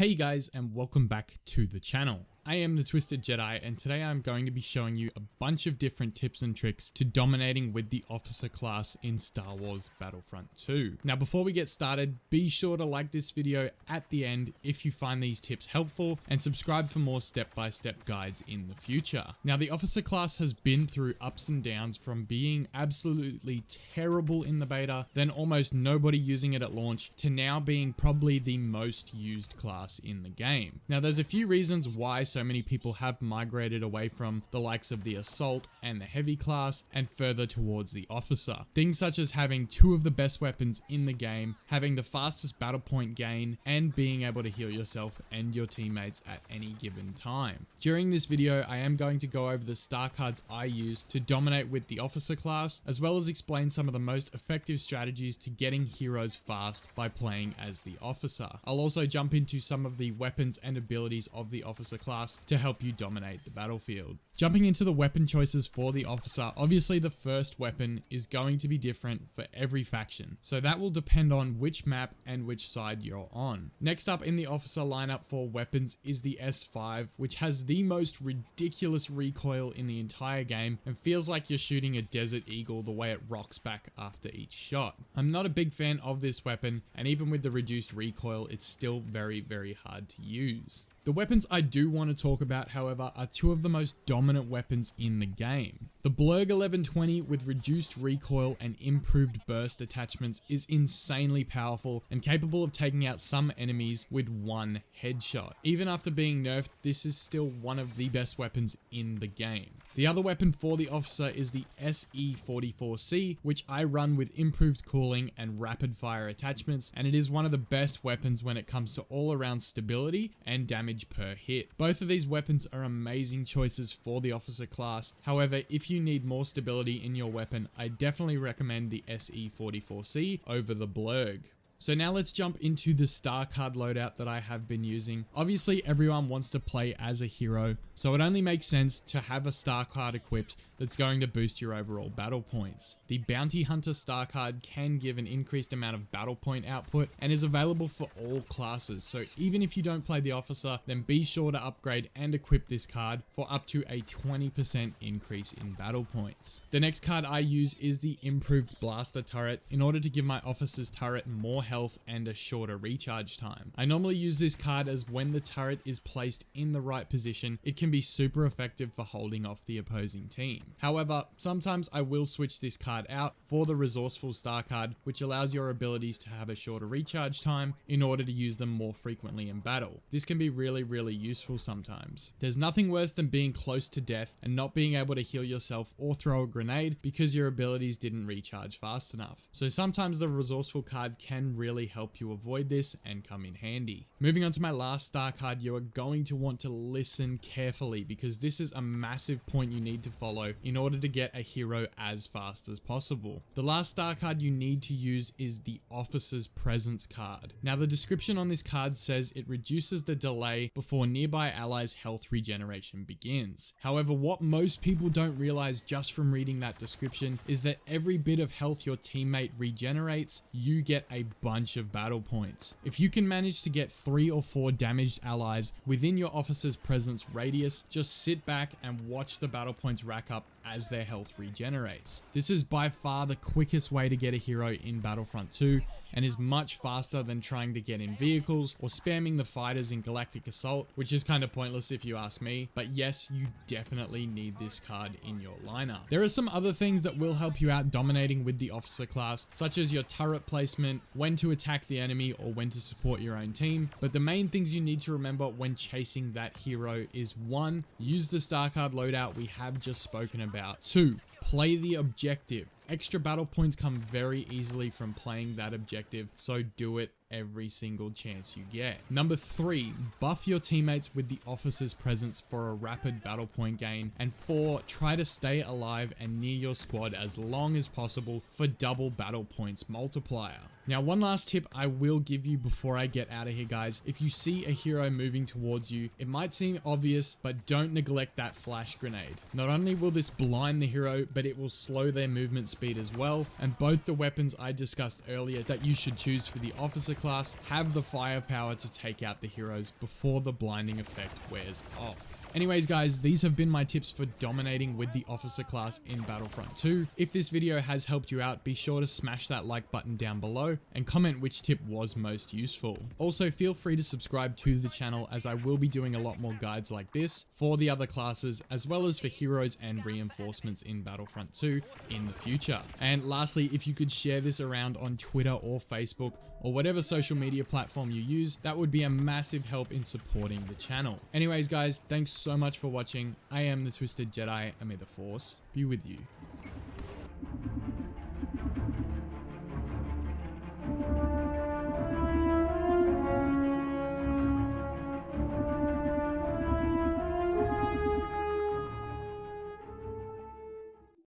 Hey guys and welcome back to the channel. I am the Twisted Jedi and today I'm going to be showing you a bunch of different tips and tricks to dominating with the officer class in Star Wars Battlefront 2. Now before we get started, be sure to like this video at the end if you find these tips helpful and subscribe for more step-by-step -step guides in the future. Now the officer class has been through ups and downs from being absolutely terrible in the beta, then almost nobody using it at launch, to now being probably the most used class in the game. Now there's a few reasons why so many people have migrated away from the likes of the assault and the heavy class and further towards the officer. Things such as having two of the best weapons in the game, having the fastest battle point gain, and being able to heal yourself and your teammates at any given time. During this video, I am going to go over the star cards I use to dominate with the officer class, as well as explain some of the most effective strategies to getting heroes fast by playing as the officer. I'll also jump into some of the weapons and abilities of the officer class class to help you dominate the battlefield. Jumping into the weapon choices for the officer, obviously the first weapon is going to be different for every faction, so that will depend on which map and which side you're on. Next up in the officer lineup for weapons is the S5, which has the most ridiculous recoil in the entire game and feels like you're shooting a Desert Eagle the way it rocks back after each shot. I'm not a big fan of this weapon, and even with the reduced recoil, it's still very, very hard to use. The weapons I do want to talk about, however, are two of the most dominant weapons in the game. The Blurrg 1120 with reduced recoil and improved burst attachments is insanely powerful and capable of taking out some enemies with one headshot. Even after being nerfed, this is still one of the best weapons in the game. The other weapon for the officer is the SE44C, which I run with improved cooling and rapid fire attachments, and it is one of the best weapons when it comes to all around stability and damage per hit. Both of these weapons are amazing choices for the officer class, however, if you need more stability in your weapon, I definitely recommend the SE44C over the Blurrg. So now let's jump into the star card loadout that I have been using. Obviously everyone wants to play as a hero, so it only makes sense to have a star card equipped that's going to boost your overall battle points. The Bounty Hunter star card can give an increased amount of battle point output and is available for all classes, so even if you don't play the officer, then be sure to upgrade and equip this card for up to a 20% increase in battle points. The next card I use is the Improved Blaster Turret in order to give my officer's turret more health and a shorter recharge time. I normally use this card as when the turret is placed in the right position, it can be super effective for holding off the opposing team. However, sometimes I will switch this card out for the Resourceful Star card, which allows your abilities to have a shorter recharge time in order to use them more frequently in battle. This can be really, really useful sometimes. There's nothing worse than being close to death and not being able to heal yourself or throw a grenade because your abilities didn't recharge fast enough. So sometimes the Resourceful card can really help you avoid this and come in handy. Moving on to my last star card, you are going to want to listen carefully because this is a massive point you need to follow in order to get a hero as fast as possible. The last star card you need to use is the Officer's Presence card. Now the description on this card says it reduces the delay before nearby allies health regeneration begins. However, what most people don't realize just from reading that description is that every bit of health your teammate regenerates, you get a bunch of battle points. If you can manage to get three or four damaged allies within your officer's presence radius, just sit back and watch the battle points rack up as their health regenerates. This is by far the quickest way to get a hero in Battlefront 2 and is much faster than trying to get in vehicles or spamming the fighters in Galactic Assault, which is kind of pointless if you ask me, but yes, you definitely need this card in your lineup. There are some other things that will help you out dominating with the officer class, such as your turret placement, when to attack the enemy or when to support your own team, but the main things you need to remember when chasing that hero is 1. Use the star card loadout we have just spoken about about. Two, play the objective. Extra battle points come very easily from playing that objective, so do it every single chance you get. Number three, buff your teammates with the officer's presence for a rapid battle point gain. And four, try to stay alive and near your squad as long as possible for double battle points multiplier. Now, one last tip I will give you before I get out of here, guys. If you see a hero moving towards you, it might seem obvious, but don't neglect that flash grenade. Not only will this blind the hero but it will slow their movement speed as well. And both the weapons I discussed earlier that you should choose for the officer class have the firepower to take out the heroes before the blinding effect wears off. Anyways guys, these have been my tips for dominating with the officer class in Battlefront 2. If this video has helped you out, be sure to smash that like button down below and comment which tip was most useful. Also feel free to subscribe to the channel as I will be doing a lot more guides like this for the other classes as well as for heroes and reinforcements in Battlefront 2 in the future. And lastly, if you could share this around on Twitter or Facebook or whatever social media platform you use, that would be a massive help in supporting the channel. Anyways guys, thanks so much for watching. I am the Twisted Jedi and may the Force be with you.